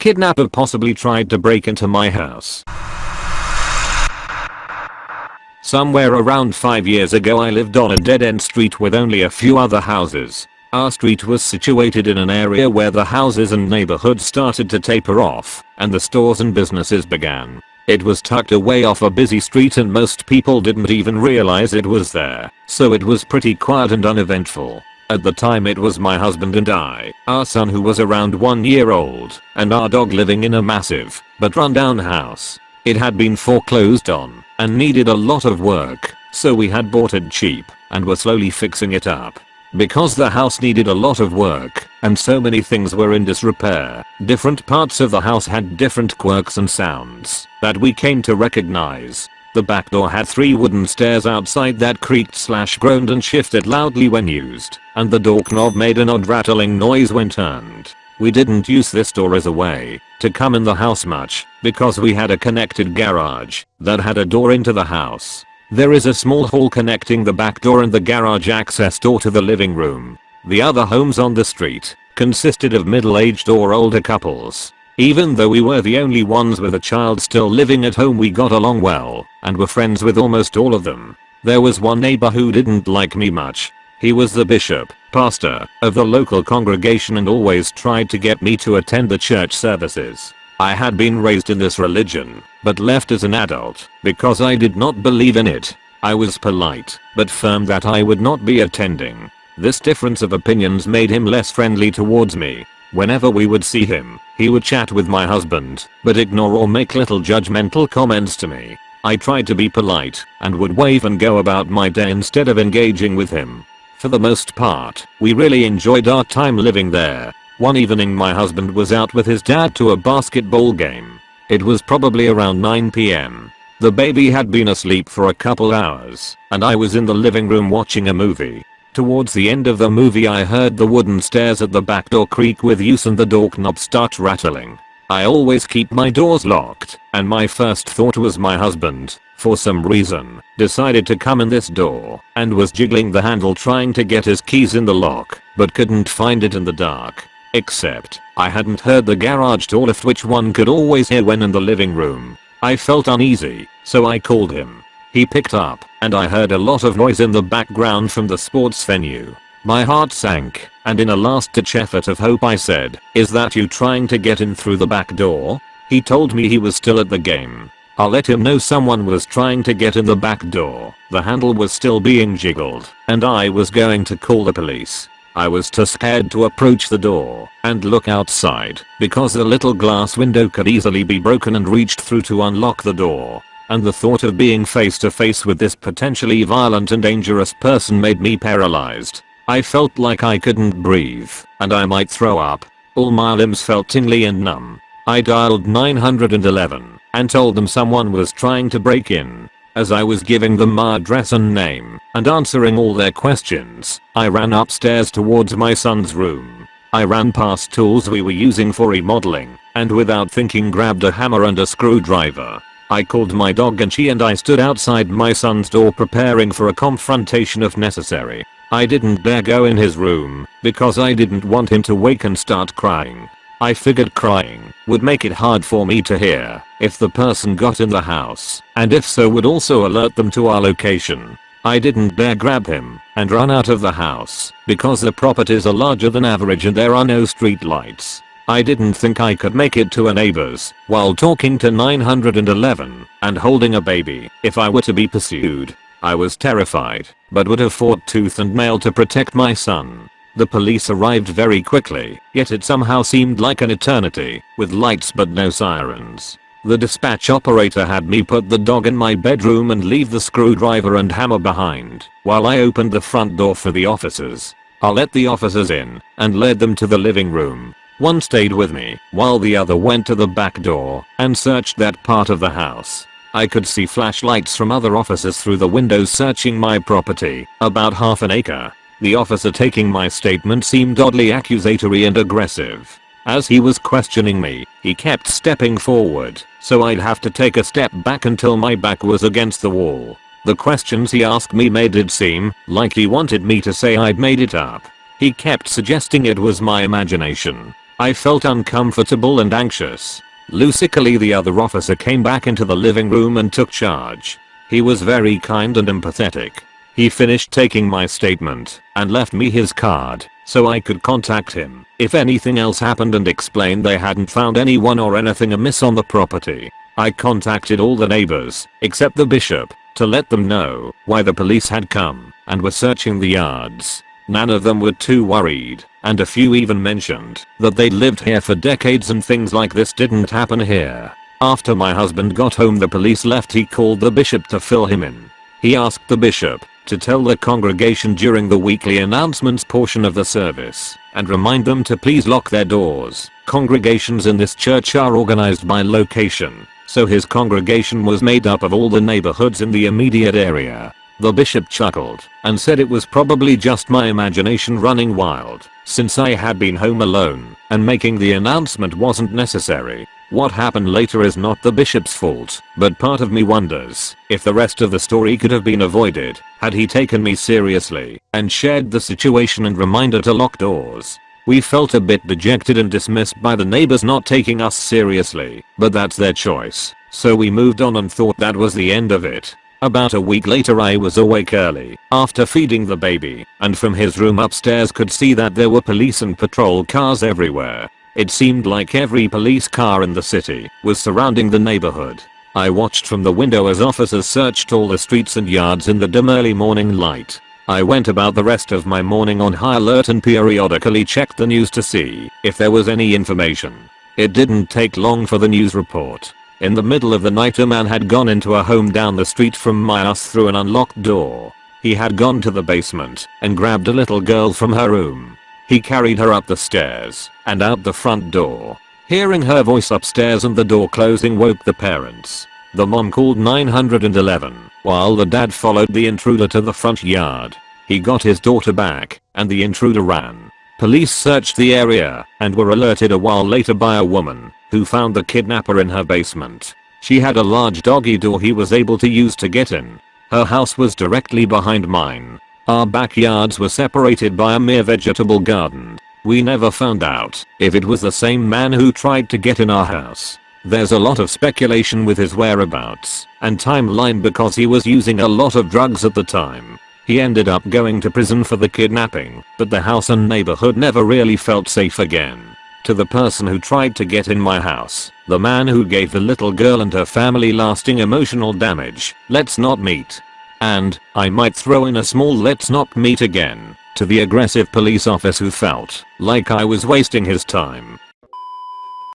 kidnapper possibly tried to break into my house. Somewhere around 5 years ago I lived on a dead-end street with only a few other houses. Our street was situated in an area where the houses and neighborhood started to taper off, and the stores and businesses began. It was tucked away off a busy street and most people didn't even realize it was there, so it was pretty quiet and uneventful. At the time it was my husband and I, our son who was around one year old, and our dog living in a massive, but rundown house. It had been foreclosed on, and needed a lot of work, so we had bought it cheap, and were slowly fixing it up. Because the house needed a lot of work, and so many things were in disrepair, different parts of the house had different quirks and sounds that we came to recognize. The back door had three wooden stairs outside that creaked slash groaned and shifted loudly when used, and the door knob made an odd rattling noise when turned. We didn't use this door as a way to come in the house much because we had a connected garage that had a door into the house. There is a small hall connecting the back door and the garage access door to the living room. The other homes on the street consisted of middle-aged or older couples. Even though we were the only ones with a child still living at home we got along well and were friends with almost all of them. There was one neighbor who didn't like me much. He was the bishop pastor of the local congregation and always tried to get me to attend the church services. I had been raised in this religion, but left as an adult because I did not believe in it. I was polite, but firm that I would not be attending. This difference of opinions made him less friendly towards me. Whenever we would see him, he would chat with my husband, but ignore or make little judgmental comments to me. I tried to be polite and would wave and go about my day instead of engaging with him. For the most part, we really enjoyed our time living there. One evening my husband was out with his dad to a basketball game. It was probably around 9pm. The baby had been asleep for a couple hours, and I was in the living room watching a movie. Towards the end of the movie I heard the wooden stairs at the back door creak with use and the door knob start rattling. I always keep my doors locked, and my first thought was my husband, for some reason, decided to come in this door and was jiggling the handle trying to get his keys in the lock, but couldn't find it in the dark. Except, I hadn't heard the garage door lift which one could always hear when in the living room. I felt uneasy, so I called him. He picked up, and I heard a lot of noise in the background from the sports venue. My heart sank, and in a last ditch effort of hope I said, is that you trying to get in through the back door? He told me he was still at the game, I'll let him know someone was trying to get in the back door. The handle was still being jiggled and I was going to call the police. I was too scared to approach the door and look outside because the little glass window could easily be broken and reached through to unlock the door. And the thought of being face to face with this potentially violent and dangerous person made me paralyzed. I felt like I couldn't breathe and I might throw up. All my limbs felt tingly and numb. I dialed 911 and told them someone was trying to break in. As I was giving them my address and name and answering all their questions, I ran upstairs towards my son's room. I ran past tools we were using for remodeling and without thinking grabbed a hammer and a screwdriver. I called my dog and she and I stood outside my son's door preparing for a confrontation if necessary. I didn't dare go in his room because I didn't want him to wake and start crying. I figured crying would make it hard for me to hear if the person got in the house and if so would also alert them to our location. I didn't dare grab him and run out of the house because the properties are larger than average and there are no street lights. I didn't think I could make it to a neighbor's while talking to 911 and holding a baby if I were to be pursued. I was terrified but would have fought tooth and nail to protect my son. The police arrived very quickly, yet it somehow seemed like an eternity, with lights but no sirens. The dispatch operator had me put the dog in my bedroom and leave the screwdriver and hammer behind, while I opened the front door for the officers. I let the officers in, and led them to the living room. One stayed with me, while the other went to the back door, and searched that part of the house. I could see flashlights from other officers through the windows searching my property, about half an acre, the officer taking my statement seemed oddly accusatory and aggressive. As he was questioning me, he kept stepping forward, so I'd have to take a step back until my back was against the wall. The questions he asked me made it seem like he wanted me to say I'd made it up. He kept suggesting it was my imagination. I felt uncomfortable and anxious. Lucidly the other officer came back into the living room and took charge. He was very kind and empathetic. He finished taking my statement and left me his card so I could contact him if anything else happened and explained they hadn't found anyone or anything amiss on the property. I contacted all the neighbors except the bishop to let them know why the police had come and were searching the yards. None of them were too worried and a few even mentioned that they'd lived here for decades and things like this didn't happen here. After my husband got home the police left he called the bishop to fill him in. He asked the bishop to tell the congregation during the weekly announcements portion of the service and remind them to please lock their doors. Congregations in this church are organized by location, so his congregation was made up of all the neighborhoods in the immediate area. The bishop chuckled and said it was probably just my imagination running wild since I had been home alone and making the announcement wasn't necessary. What happened later is not the bishop's fault, but part of me wonders if the rest of the story could have been avoided had he taken me seriously and shared the situation and reminder to lock doors. We felt a bit dejected and dismissed by the neighbors not taking us seriously, but that's their choice. So we moved on and thought that was the end of it. About a week later I was awake early after feeding the baby and from his room upstairs could see that there were police and patrol cars everywhere. It seemed like every police car in the city was surrounding the neighborhood. I watched from the window as officers searched all the streets and yards in the dim early morning light. I went about the rest of my morning on high alert and periodically checked the news to see if there was any information. It didn't take long for the news report in the middle of the night a man had gone into a home down the street from my house through an unlocked door. He had gone to the basement and grabbed a little girl from her room. He carried her up the stairs and out the front door. Hearing her voice upstairs and the door closing woke the parents. The mom called 911 while the dad followed the intruder to the front yard. He got his daughter back and the intruder ran. Police searched the area and were alerted a while later by a woman who found the kidnapper in her basement. She had a large doggy door he was able to use to get in. Her house was directly behind mine. Our backyards were separated by a mere vegetable garden. We never found out if it was the same man who tried to get in our house. There's a lot of speculation with his whereabouts and timeline because he was using a lot of drugs at the time. He ended up going to prison for the kidnapping, but the house and neighborhood never really felt safe again. To the person who tried to get in my house, the man who gave the little girl and her family lasting emotional damage, let's not meet. And, I might throw in a small let's not meet again, to the aggressive police officer who felt like I was wasting his time.